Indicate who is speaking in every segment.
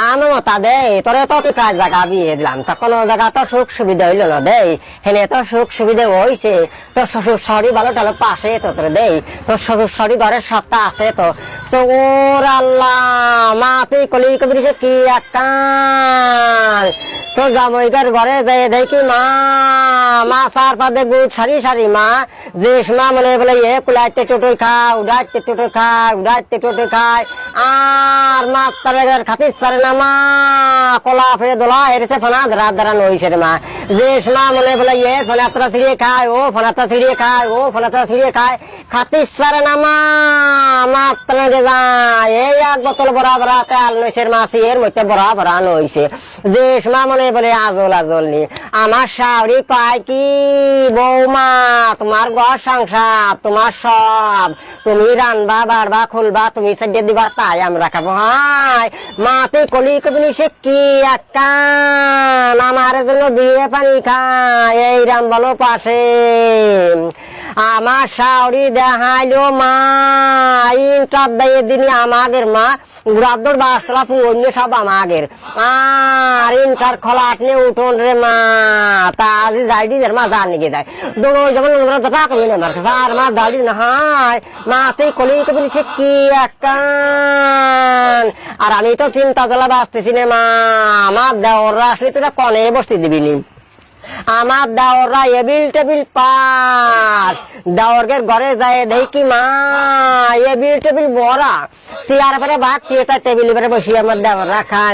Speaker 1: আমি মতা দেই, তোরে তো তুই কাজ জায়গা বিয়ে দিলাম। তা কোনো জায়গা তো সুখ সুবিধা হইল না দেই। হেনে তো সুখ সুবিধা হইছে, তোর শ্বশুর শরী ভালো টালো পাশে তো তোর দেই। তোর শ্বশুর শরী ঘরের সত্তা আছে তো। তো ওর আল্লাহ মা তুই কলি কবি কি একটা তো জামাইকার ঘরে যাই দেখি মা মা সার পাদে গুড় সারি সারি, মা। যে মা মনে বলে, এ কুলাইতে টোটোই খায়, উড়াইতে টোটোই খায়, উড়াইতে টোটোই খায়। আর মা তার খাতির সারে না, মা। কলা ফেরে দোলা হেরেছে ফোনা, ধরা ধরা নইছে রে মা। যে মা মনে বলে, এ ফোনাত্রা ছিড়িয়ে খায়, ও ফোনাত্রা ছিড়িয়ে খায়, ও ফোনাত্রা ছিড়িয়ে খায়। খাতির সারে না, মা। মা তার যায় এই এক বোতল বড়া বড়া তেল নইছে মাসি এর মধ্যে বড়া বড়া নইছে যে মা মনে কি তোমার ঘর সংসার, তোমার সব। তুমি রানবা বাড়বা, খুলবা, তুমি সাজিয়ে দিবা, তাই আমরা খাব হাই মা তুই কলি কবি সে কি একান আমার জন্য বিয়ে পানি খায়, এই রাম বলো পাশে। আমার শাওরি দেখাইলো মা ইন্টার দিয়ে দিনি আমাদের মা বাসলা পুরন্য সব আমাদের আর ইন্টার খোলা আটনে উঠোন রে মা, তা যাইডি মা ওরা তো টাকা মিলে মারছে আর মা দাঁড়ি না হাই কলি তো কি একান আর আমি তো চিন্তা জ্বালা বাঁচতেছি না মা, আমার দেওয়ার আসলে তোরা কনে বসতে দিবি নি। আমার দাওরা এবিল টেবিল পাস দাওরগের ঘরে যায়, দেখি মা টেবিল বড়া চেয়ার পরে ভাত চেয়ারটা টেবিল পরে বসি আমার দেওয়ার রাখা।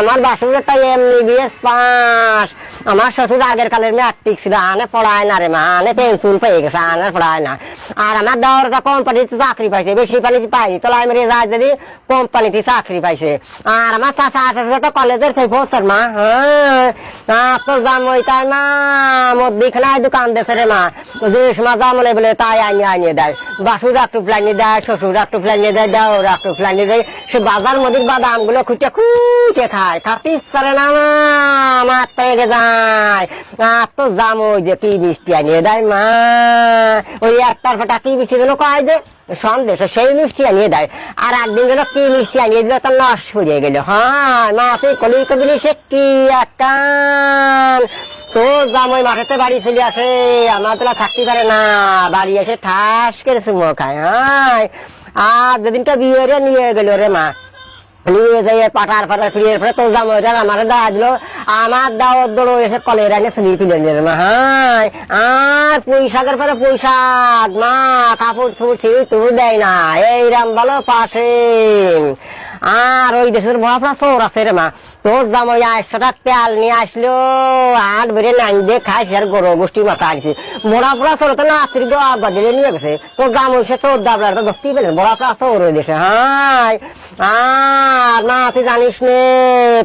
Speaker 1: আমার বাসুরটা এমনি বিএস পাস। আমার শ্বশুর আগের কালের মেয়ে আর্টিক ছিল আনে পড়ায় না রে মা আনে পেন্সিল পেয়ে গেছে আনে পড়ায় না। আর আমার দেওয়ারটা কোম্পানিতে চাকরি পাইছে, বেশি পানিতে পাইনি। তোলাই মেরে যায় যদি কোম্পানিতে চাকরি পাইছে। আর আমার চাষা শ্বশুরটা কলেজের সেই প্রফেসর মা। হ্যাঁ। তোর দাম ওই তাই মা, মদ্দিখানায় দোকান দেশে রে মা। যে সময় দাম বলে বলে তাই আনিয়ে আনিয়ে দেয়। বাসুর একটু প্লানি দেয়, শ্বশুর একটু প্লানি দেয়, দেওর একটু প্লানি দেয়। সে বাজার মধ্যে বাদামগুলো খুঁটে খুঁটে খায়। খাতে ইচ্ছারে না, মা। আমার থেকে যায়। আর তো জাম ওই যে কি মিষ্টি আনিয়ে দেয়, মা। ওই একটার ফটা কি মিষ্টি যেন কয় যে, সন্দেশ, সেই মিষ্টি আনিয়ে দেয়। আর একদিন গেল কি মিষ্টি আনিয়ে দিল, তার নষ্ট হয়ে গেল। হ্যাঁ মা তুই কলি কবলি সে কি একান তো জামাই মাঠেতে বাড়ি চলে আসে, আমার তোলা থাকতে পারে না, বাড়ি এসে ঠাস করে চুমো খায়। হ্যাঁ আর যেদিনটা বিয়ে নিয়ে গেল রে মা। নিয়ে যাই পাটার ফাটার ফিরিয়ে ফেলে তো জামাই আমার দেওয়া দিল আমার দাওয়াত দৌড় এসে কলে রাঙে ছবি তুলে নিল মা হ্যাঁ আর পুঁইশাকের পরে পুঁইশাক, মা কাপড় ছুটি ঠিক দেয় না। এইরাম বলো পাশে আর ওই দেশের বড় চোর আছে রে মা। তোর জামাই আটশো টাকা তেল নিয়ে আসলো আর বেড়ে নাইন দিয়ে খাইছে আর গরু গোষ্ঠী মাথা আনছে। পোড়া চোর তো না আস্তির বাজারে নিয়ে গেছে। তোর জামাই সে তোর দাবলার তো দস্তি পেলেন বড়া চোর ওই দেশে, হাই। আর না তুই জানিস নে,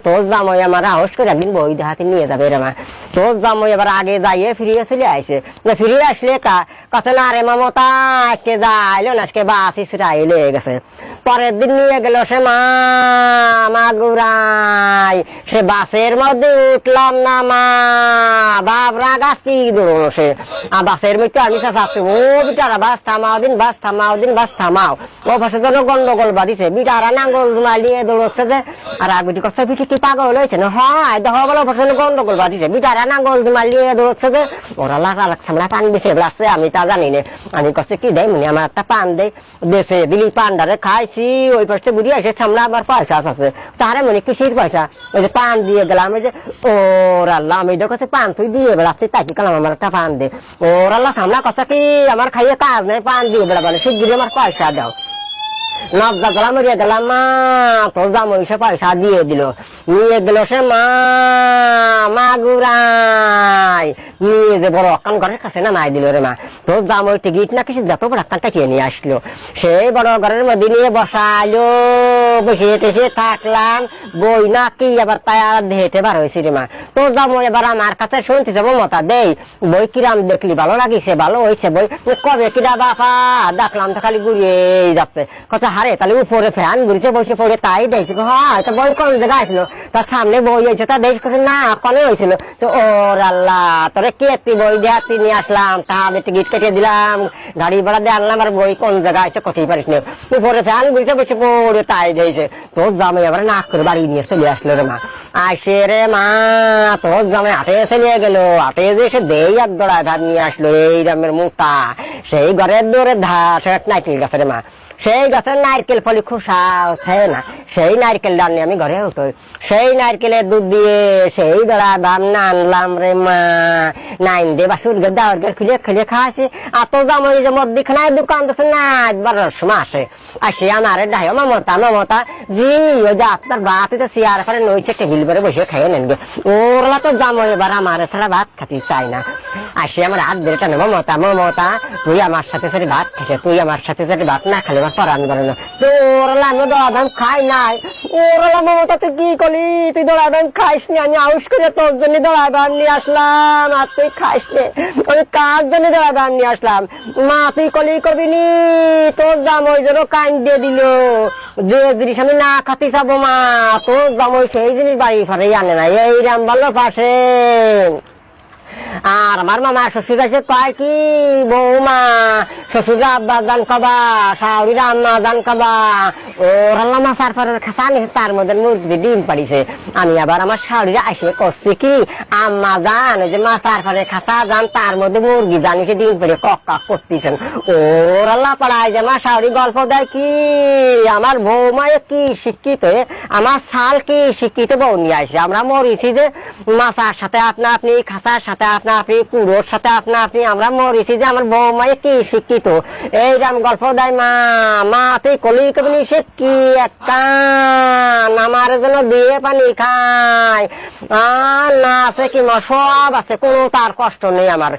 Speaker 1: তোর জামাই আমার আহস করে একদিন বই দেখাতে নিয়ে যাবে রে মা। তোর জামাই এবার আগে যাইয়ে ফিরিয়ে চলে আইছে। না, ফিরিয়ে আসলে কথা না রে মামতা আজকে যাইলো না, আজকে বাস ইসরাই লেগে গেছে। পরের দিন নিয়ে গেল সে মা মা সে বাসের মধ্যে উঠলাম না মা। বাবরা গাছ কি দৌড়ো সে? আর বাসের মধ্যে আমি চাচ্ছি ও বিটারা বাস থামাও দিন বাস থামাও দিন বাস থামাও। ও পাশে যেন গন্ডগোল বাদিছে বিটারা নাঙ্গল মালিয়ে দৌড়চ্ছে যে। আর আগুটি কষ্ট পিঠে কি পাগল হয়েছে না? হয়, দেখা বলো পাশে গন্ডগোল বাদিছে বিটারা নাঙ্গল মালিয়ে দৌড়চ্ছে যে। ওরা লাগা লাগছে আমরা পান বেশি আমি তা জানি না। আমি কষ্ট কি দেয় মনে আমার একটা পান দেয় দেশে দিলি পান্ডারে খাইছি। ওই পাশে বুড়ি আসে, সামনে আবার পয়সা আছে। তারে মনে কিসির পয়সা। ওই যে পান দিয়ে গেলাম, ওই যে, ওর আল্লাহ, আমি দেখছি পান তুই দিয়ে বেড়াচ্ছি, তাই কি কালাম আমার একটা পান দে ওর আল্লাহ সামনে কথা কি, আমার খাইয়ে কাজ নেই, পান দিয়ে বেড়াবালে শিগগিরি আমার পয়সা দাও। নবদা গলা মরিয়ে মা পয়সা দিয়ে দিল। নিয়ে গেল সে মা গুড়াই। নিয়ে যে বড় অকান ঘরের কাছে না মাই দিল রে মা। টিকিট না কিছু যত বড় কিনে নিয়ে আসলো। সেই বড় ঘরের মধ্যে নিয়ে বসাইলো। বসে টেসে থাকলাম এবার আমার কাছে শুনতে যাব মতা দেই। বই কিরাম দেখলি? ভালো লাগিছে, ভালো হয়েছে বই। কবে কিরা বাপা? দেখলাম তো খালি ঘুরিয়ে যাচ্ছে। কথা হারে, তাহলে উপরে ফ্যান ঘুরিছে, বসে পড়ে তাই দেখছি। হয় বই জায়গায় আসলো তার সামনে বই হয়েছে তা করছে না, কনে হয়েছিল? তো ওর আল্লাহ তোরে কে তুই বই দেয়া তুই নিয়ে আসলাম? তা আমি টিকিট কেটে দিলাম। গাড়ি ভাড়া দিয়ে আনলাম, আর বই কোন জায়গায় আছে কোথায় পারিস না? উপরে ফ্যান, বুঝতে বসে পড়ে তাই দিয়েছে। তোর জামাই আবার নাক করে বাড়ি নিয়ে চলে আসলো রে মা। আসে রে মা তোর জামাই হাটে নিয়ে গেল। হাটে যে এসে দেই এক দড়ায় ধার নিয়ে আসলো, এই রামের মুখটা। সেই ঘরের দৌড়ে ধার সে নাইকেল গাছের মা। সেই গাছের নারকেল ফলি খোসা আছে না। সেই নারকেল ডাল আমি ঘরে উঠো। সেই নারকেলের দুধ দিয়ে সেই দড়া দাম না আনলাম রে মা। নাইন দে বাসুর গে দাওয়ার গে খুলে খুলে খাওয়াছি। আর তো জামাই যে মদ দিখানায় দোকান দিছে না বারোর সময় আসে। আসে আমার ডাই মমতা মমতা, জি ও যে আপনার ভাত এটা চেয়ার করে নইছে, টেবিল করে বসে খাইয়ে নেন ওরলা তো জামাই এবার আমার ছাড়া ভাত খাতে চাই না। আসে আমার হাত ধরে টানে, মমতা মমতা, তুই আমার সাথে সাথে ভাত খাইছে তুই আমার সাথে সাথে ভাত না খেলে আমার পরান করে না। তো ওরলা আমি দড়াদাম খাই নাই। ওরলা মমতা তুই কি করলি? তুই দড়াদাম খাইস নি? আমি আউস করে তোর জন্য দড়াদাম নিয়ে আসলাম, আর তুই খাইস নি। আমি কার জন্য দড়াদাম নিয়ে আসলাম? মা, তুই কলি করবি নি? তোর জামই যেন কান দিয়ে দিল। যে জিনিস আমি না খাতে চাবো, মা, তোর জামই সেই জিনিস বাড়ি ফারে আনে না এই রাম ভালো পাশে। আর আমার মামা শ্বশুর আছে কয় কি? বৌমা, শ্বশুর আব্বা দান কবা শাহরির আম্মা দান কবা। ওর আল্লাহ মাসার খাসা নিছে তার মধ্যে মুরগি ডিম পাড়িছে। আমি আবার আমার শাহরিরা আসে করছি কি? আম্মা জান যে মাসার পরের খাসা জান, তার মধ্যে মুরগি জানিছে, ডিম পাড়ি কক কক করতেছেন। ওর আল্লাহ পাড়ায় যে আমার শাহরি গল্প দেয় কি? আমার বৌমায় কি শিক্ষিত আমার সাল কি শিক্ষিত বউ নিয়ে আসে আমরা মরিছি যে মাসার সাথে আপনা আপনি খাসার সাথে আপনা আপনি কুড়োর সাথে আপনা আপনি, আমরা মরিছি যে আমার বৌমায় কি শিক্ষিত। এইরকম গল্প দেয়, মা মা, তুই কলি কবি সে কি একটা? আমার জন্য দিয়ে পানি খায়। আর না আছে কি সব আছে, কোনো তার কষ্ট নেই আমার।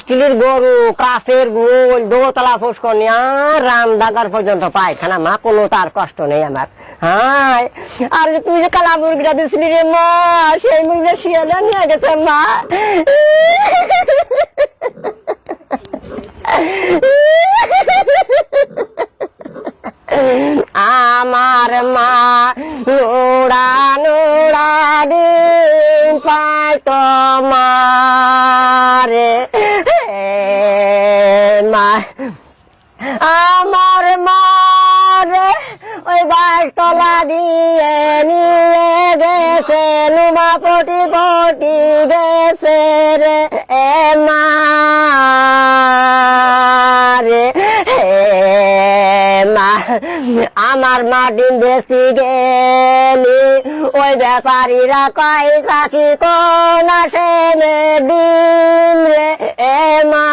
Speaker 1: স্টিলের গরু কাছের গোল, দোতলা ফুসকনি আর রামদাগার পর্যন্ত পায়খানা, মা, কোনো তার কষ্ট নেই আমার। হ্যাঁ আর তুই যে কালা মুরগিটা দিছিলি রে মা, সেই মুরগিটা শিয়ালে নিয়ে গেছে মা। আমার মা আমার মা ডিম বেশি গেলি ওই ব্যাপারীরা কয় চাষি কোন আসে ডিম রে, এ মা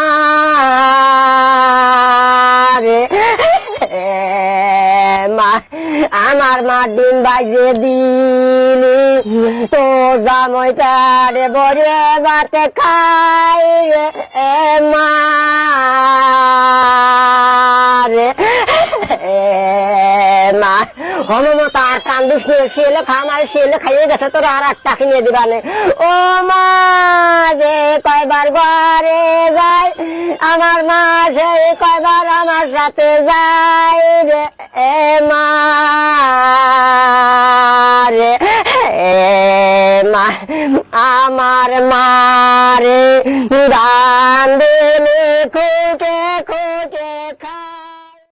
Speaker 1: আমার মা ডিম বাজে দিলি। তো জামইটা রে বরে বাতে খাই রে মা হনুমত আর কান্দিস নিয়ে শিলে খামার শিলে খাইয়ে গেছে, তোর আর একটা কিনে দিবানে ও মা, যে কয়বার ঘরে যায়, আমার মা সেই কয়বার আমার সাথে যায় রে, এ মা, রে মা, আমার মারে গান দিলে খুঁটে খুঁটে